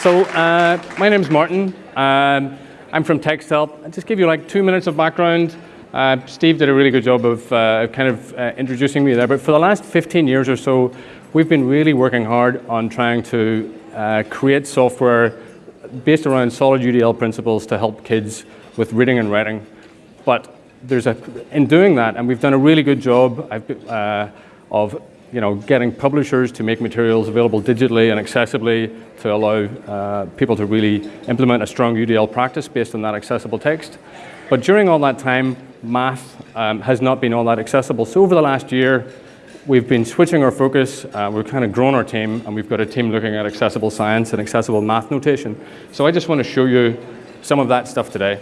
So uh, my name's Martin. Um, I'm from TextHelp. I'll just give you like two minutes of background. Uh, Steve did a really good job of uh, kind of uh, introducing me there. But for the last 15 years or so, we've been really working hard on trying to uh, create software based around solid UDL principles to help kids with reading and writing. But there's a, in doing that, and we've done a really good job uh, of you know, getting publishers to make materials available digitally and accessibly to allow uh, people to really implement a strong UDL practice based on that accessible text. But during all that time, math um, has not been all that accessible. So over the last year, we've been switching our focus. Uh, we've kind of grown our team, and we've got a team looking at accessible science and accessible math notation. So I just want to show you some of that stuff today.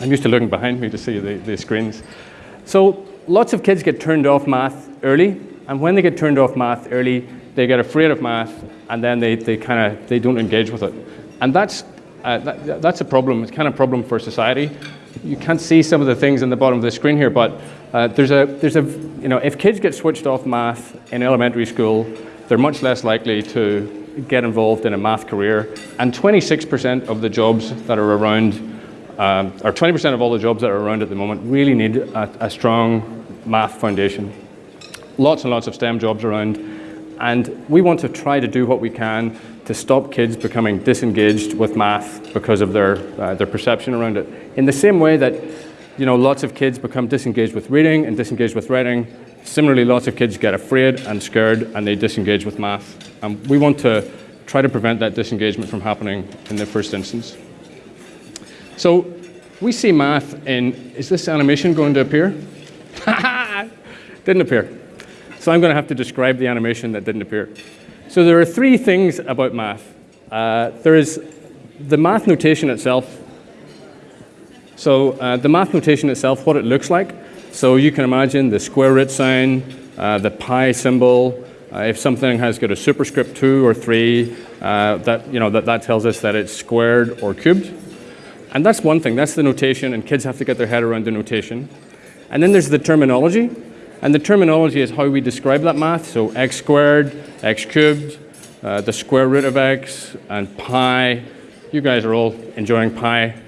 I'm used to looking behind me to see the, the screens. So lots of kids get turned off math early, and when they get turned off math early, they get afraid of math, and then they, they kind of they don't engage with it. And that's, uh, that, that's a problem. It's kind of a problem for society. You can't see some of the things in the bottom of the screen here, but uh, there's a, there's a, you know, if kids get switched off math in elementary school, they're much less likely to get involved in a math career. And 26% of the jobs that are around, um, or 20% of all the jobs that are around at the moment really need a, a strong math foundation lots and lots of STEM jobs around. And we want to try to do what we can to stop kids becoming disengaged with math because of their, uh, their perception around it. In the same way that you know, lots of kids become disengaged with reading and disengaged with writing, similarly lots of kids get afraid and scared and they disengage with math. And we want to try to prevent that disengagement from happening in the first instance. So we see math in, is this animation going to appear? Didn't appear. So I'm going to have to describe the animation that didn't appear. So there are three things about math. Uh, there is the math notation itself. So uh, the math notation itself, what it looks like. So you can imagine the square root sign, uh, the pi symbol. Uh, if something has got a superscript 2 or 3, uh, that, you know, that, that tells us that it's squared or cubed. And that's one thing. That's the notation, and kids have to get their head around the notation. And then there's the terminology. And the terminology is how we describe that math. So x squared, x cubed, uh, the square root of x, and pi. You guys are all enjoying pi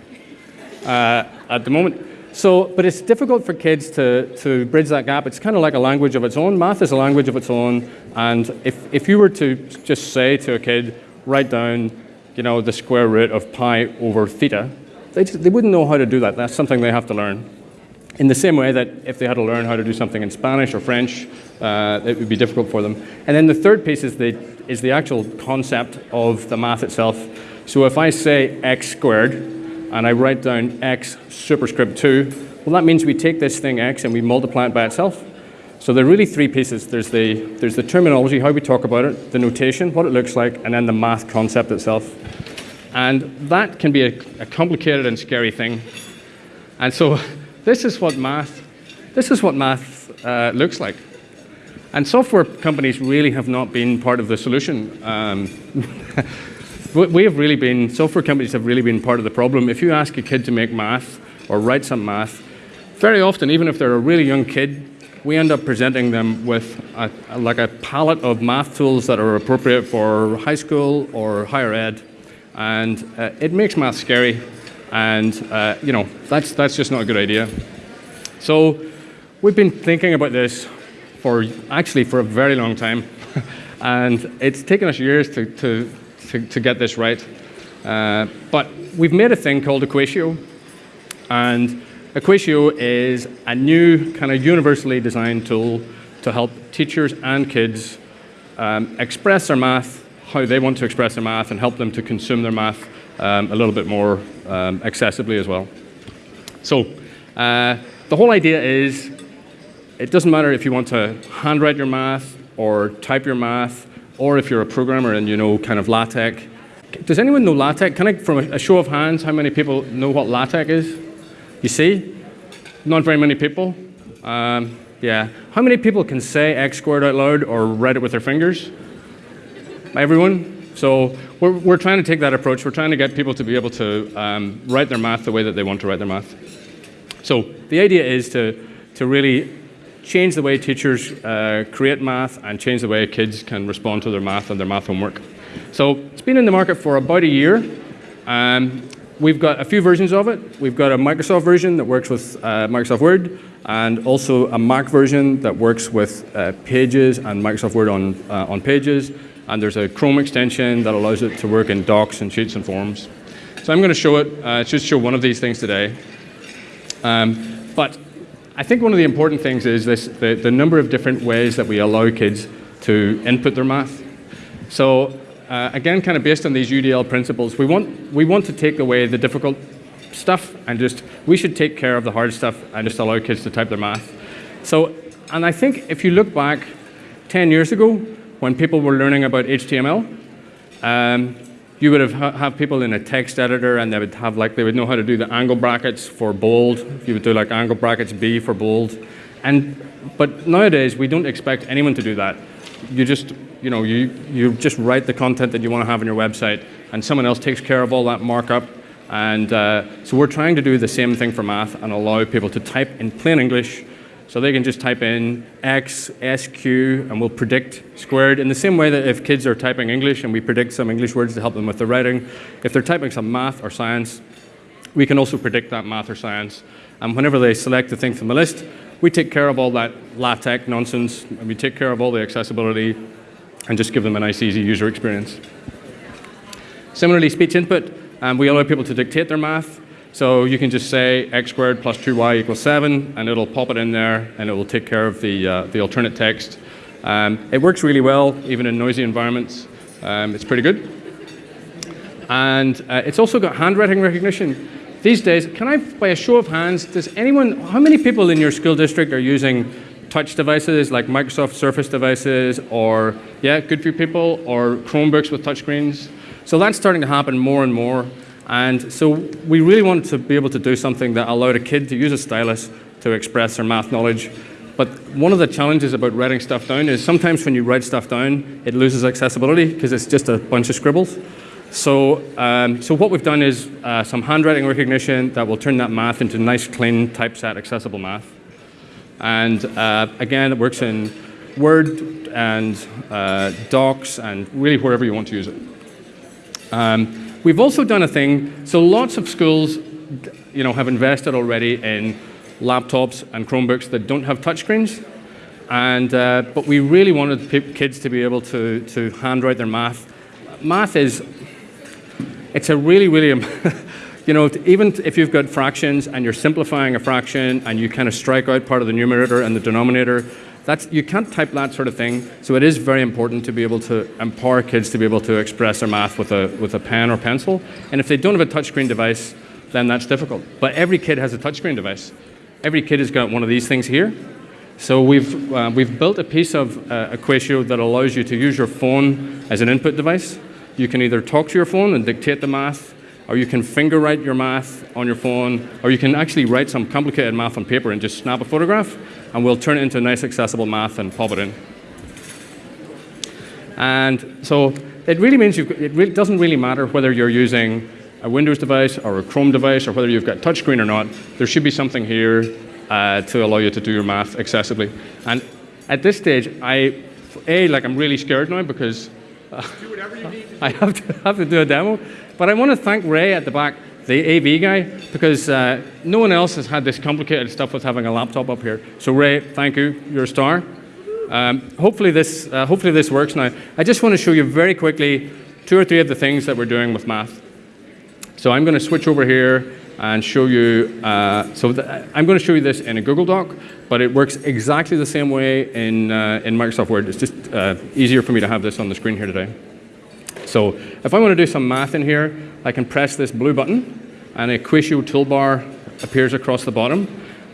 uh, at the moment. So, but it's difficult for kids to, to bridge that gap. It's kind of like a language of its own. Math is a language of its own. And if, if you were to just say to a kid, write down, you know, the square root of pi over theta, they, just, they wouldn't know how to do that. That's something they have to learn. In the same way that if they had to learn how to do something in Spanish or French, uh, it would be difficult for them. And then the third piece is the, is the actual concept of the math itself. So if I say x squared, and I write down x superscript 2, well, that means we take this thing x and we multiply it by itself. So there are really three pieces. There's the, there's the terminology, how we talk about it, the notation, what it looks like, and then the math concept itself. And that can be a, a complicated and scary thing. And so this is what math, this is what math uh, looks like. And software companies really have not been part of the solution. Um, we have really been, software companies have really been part of the problem. If you ask a kid to make math or write some math, very often, even if they're a really young kid, we end up presenting them with a, like a palette of math tools that are appropriate for high school or higher ed. And uh, it makes math scary. And uh, you know, that's, that's just not a good idea. So we've been thinking about this for actually for a very long time. and it's taken us years to, to, to, to get this right. Uh, but we've made a thing called Equatio. And Equatio is a new kind of universally designed tool to help teachers and kids um, express their math, how they want to express their math, and help them to consume their math um, a little bit more um, accessibly as well. So uh, the whole idea is it doesn't matter if you want to handwrite your math or type your math or if you're a programmer and you know kind of LaTeX. Does anyone know LaTeX? Can I, from a show of hands, how many people know what LaTeX is? You see? Not very many people. Um, yeah. How many people can say x squared out loud or write it with their fingers? Everyone? So we're, we're trying to take that approach. We're trying to get people to be able to um, write their math the way that they want to write their math. So the idea is to, to really change the way teachers uh, create math and change the way kids can respond to their math and their math homework. So it's been in the market for about a year. Um, we've got a few versions of it. We've got a Microsoft version that works with uh, Microsoft Word, and also a Mac version that works with uh, Pages and Microsoft Word on, uh, on Pages. And there's a Chrome extension that allows it to work in docs and sheets and forms. So I'm going to show it, uh, just show one of these things today. Um, but I think one of the important things is this, the, the number of different ways that we allow kids to input their math. So uh, again, kind of based on these UDL principles, we want, we want to take away the difficult stuff and just, we should take care of the hard stuff and just allow kids to type their math. So, and I think if you look back 10 years ago, when people were learning about HTML, um, you would have ha have people in a text editor and they would have like, they would know how to do the angle brackets for bold. You would do like angle brackets B for bold. And, but nowadays, we don't expect anyone to do that. You just, you know, you, you just write the content that you want to have on your website and someone else takes care of all that markup and uh, so we're trying to do the same thing for math and allow people to type in plain English so they can just type in X, SQ, and we'll predict squared in the same way that if kids are typing English and we predict some English words to help them with their writing, if they're typing some math or science, we can also predict that math or science. And whenever they select the thing from the list, we take care of all that LaTeX nonsense, and we take care of all the accessibility, and just give them a nice, easy user experience. Similarly, speech input, um, we allow people to dictate their math. So you can just say x squared plus 2y equals 7, and it'll pop it in there, and it will take care of the, uh, the alternate text. Um, it works really well, even in noisy environments. Um, it's pretty good. And uh, it's also got handwriting recognition. These days, can I, by a show of hands, does anyone, how many people in your school district are using touch devices like Microsoft Surface devices or, yeah, good few people, or Chromebooks with touchscreens? So that's starting to happen more and more. And so we really wanted to be able to do something that allowed a kid to use a stylus to express their math knowledge. But one of the challenges about writing stuff down is sometimes when you write stuff down, it loses accessibility because it's just a bunch of scribbles. So, um, so what we've done is uh, some handwriting recognition that will turn that math into nice, clean, typeset, accessible math. And uh, again, it works in Word and uh, Docs and really wherever you want to use it. Um, we've also done a thing, so lots of schools you know, have invested already in laptops and Chromebooks that don't have touchscreens. And, uh, but we really wanted kids to be able to, to handwrite their math. Math is, it's a really, really, you know, even if you've got fractions and you're simplifying a fraction and you kind of strike out part of the numerator and the denominator, that's, you can't type that sort of thing, so it is very important to be able to empower kids to be able to express their math with a, with a pen or pencil. And if they don't have a touchscreen device, then that's difficult. But every kid has a touchscreen device. Every kid has got one of these things here. So we've, uh, we've built a piece of uh, Equatio that allows you to use your phone as an input device. You can either talk to your phone and dictate the math, or you can finger write your math on your phone, or you can actually write some complicated math on paper and just snap a photograph, and we'll turn it into a nice accessible math and pop it in. And so it really means you it really doesn't really matter whether you're using a Windows device or a Chrome device or whether you've got touchscreen or not, there should be something here uh, to allow you to do your math accessibly. And at this stage, I, A, like I'm really scared now because uh, I have to, have to do a demo. But I want to thank Ray at the back the AV guy, because uh, no one else has had this complicated stuff with having a laptop up here. So Ray, thank you, you're a star. Um, hopefully, this, uh, hopefully this works now. I just want to show you very quickly two or three of the things that we're doing with math. So I'm going to switch over here and show you, uh, so I'm going to show you this in a Google Doc, but it works exactly the same way in, uh, in Microsoft Word. It's just uh, easier for me to have this on the screen here today. So if I want to do some math in here, I can press this blue button and a Equatio toolbar appears across the bottom.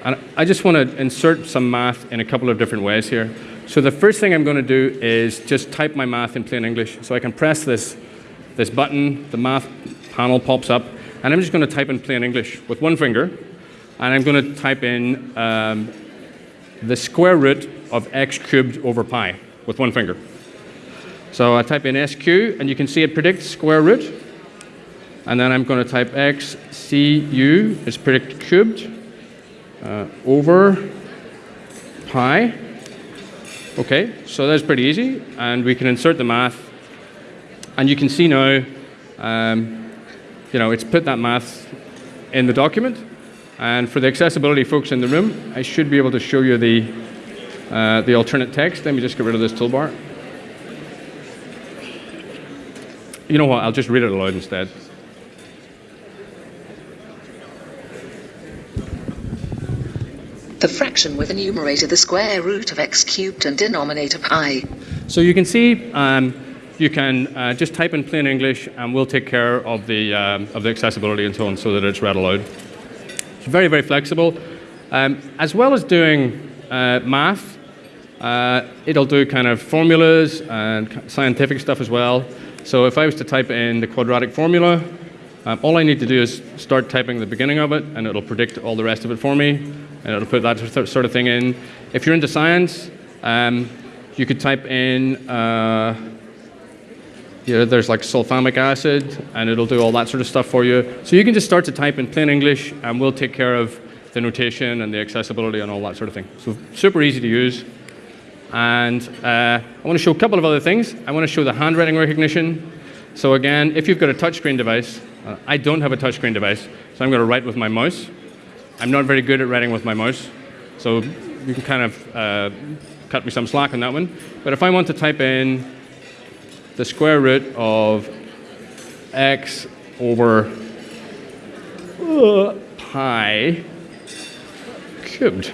And I just want to insert some math in a couple of different ways here. So the first thing I'm going to do is just type my math in plain English. So I can press this, this button, the math panel pops up, and I'm just going to type in plain English with one finger. And I'm going to type in um, the square root of x cubed over pi with one finger. So I type in SQ, and you can see it predicts square root. And then I'm going to type x cu is predict cubed uh, over pi. Okay, so that's pretty easy. And we can insert the math. And you can see now, um, you know, it's put that math in the document. And for the accessibility folks in the room, I should be able to show you the, uh, the alternate text. Let me just get rid of this toolbar. You know what? I'll just read it aloud instead. The fraction with a numerator the square root of x cubed and denominator pi. So you can see um, you can uh, just type in plain English and we'll take care of the, um, of the accessibility and so on so that it's read aloud. It's very, very flexible. Um, as well as doing uh, math, uh, it'll do kind of formulas and scientific stuff as well. So if I was to type in the quadratic formula, um, all I need to do is start typing the beginning of it, and it'll predict all the rest of it for me, and it'll put that sort of thing in. If you're into science, um, you could type in, uh, you know, there's like sulfamic acid, and it'll do all that sort of stuff for you. So you can just start to type in plain English, and we'll take care of the notation and the accessibility and all that sort of thing. So super easy to use. And uh, I want to show a couple of other things. I want to show the handwriting recognition. So again, if you've got a touchscreen device, uh, I don't have a touchscreen device, so I'm going to write with my mouse. I'm not very good at writing with my mouse, so you can kind of uh, cut me some slack on that one. But if I want to type in the square root of x over uh, pi cubed,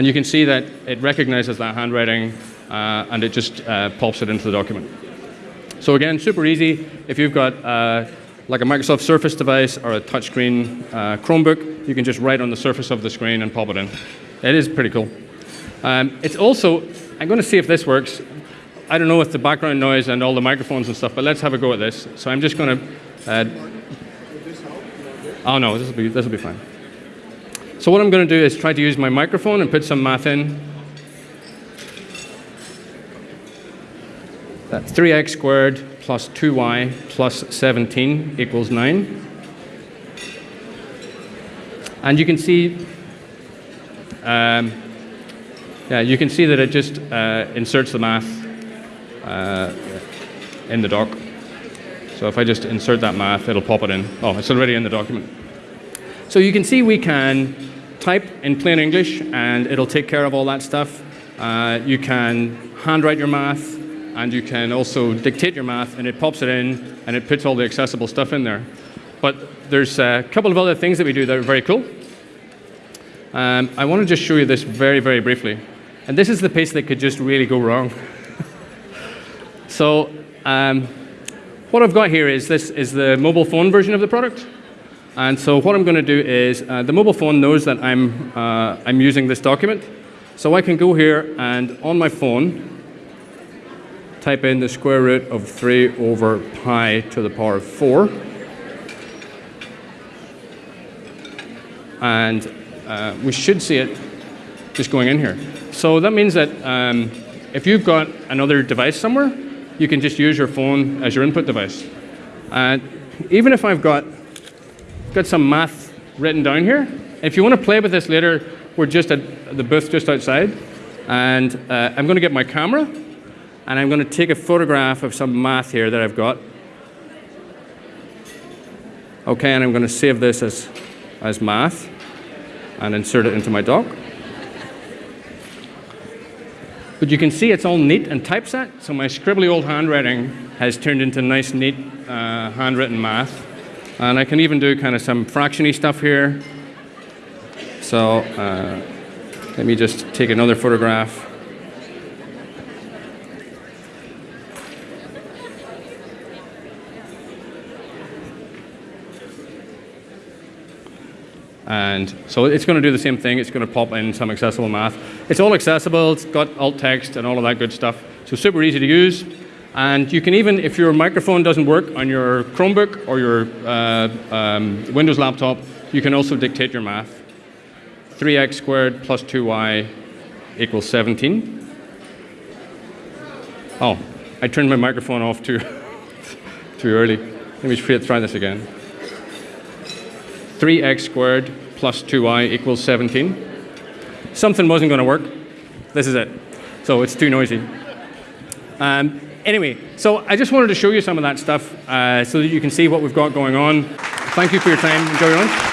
and you can see that it recognizes that handwriting uh, and it just uh, pops it into the document. So again, super easy. If you've got uh, like a Microsoft Surface device or a touchscreen uh, Chromebook, you can just write on the surface of the screen and pop it in. It is pretty cool. Um, it's also, I'm going to see if this works. I don't know with the background noise and all the microphones and stuff, but let's have a go at this. So I'm just going to. Uh, oh no, this will be this will be fine. So what I'm going to do is try to use my microphone and put some math in. That's 3x squared plus 2y plus 17 equals 9. And you can see, um, yeah, you can see that it just uh, inserts the math uh, in the doc. So if I just insert that math, it'll pop it in. Oh, it's already in the document. So you can see we can type in plain English and it'll take care of all that stuff. Uh, you can handwrite your math and you can also dictate your math and it pops it in and it puts all the accessible stuff in there. But there's a couple of other things that we do that are very cool. Um, I want to just show you this very, very briefly. And this is the piece that could just really go wrong. so um, what I've got here is this is the mobile phone version of the product. And so what I'm going to do is uh, the mobile phone knows that I'm, uh, I'm using this document. So I can go here and on my phone, type in the square root of 3 over pi to the power of 4. And uh, we should see it just going in here. So that means that um, if you've got another device somewhere, you can just use your phone as your input device. And even if I've got, got some math written down here, if you want to play with this later, we're just at the booth just outside. And uh, I'm going to get my camera and I'm going to take a photograph of some math here that I've got. Okay, and I'm going to save this as, as math and insert it into my doc. But you can see it's all neat and typeset, so my scribbly old handwriting has turned into nice, neat uh, handwritten math. And I can even do kind of some fractiony stuff here. So uh, let me just take another photograph. And so it's going to do the same thing. It's going to pop in some accessible math. It's all accessible. It's got alt text and all of that good stuff. So super easy to use. And you can even, if your microphone doesn't work on your Chromebook or your uh, um, Windows laptop, you can also dictate your math. 3x squared plus 2y equals 17. Oh, I turned my microphone off too, too early. Let me try this again. 3x squared plus 2y equals 17. Something wasn't going to work. This is it. So it's too noisy. Um, anyway, so I just wanted to show you some of that stuff uh, so that you can see what we've got going on. Thank you for your time. Enjoy your lunch.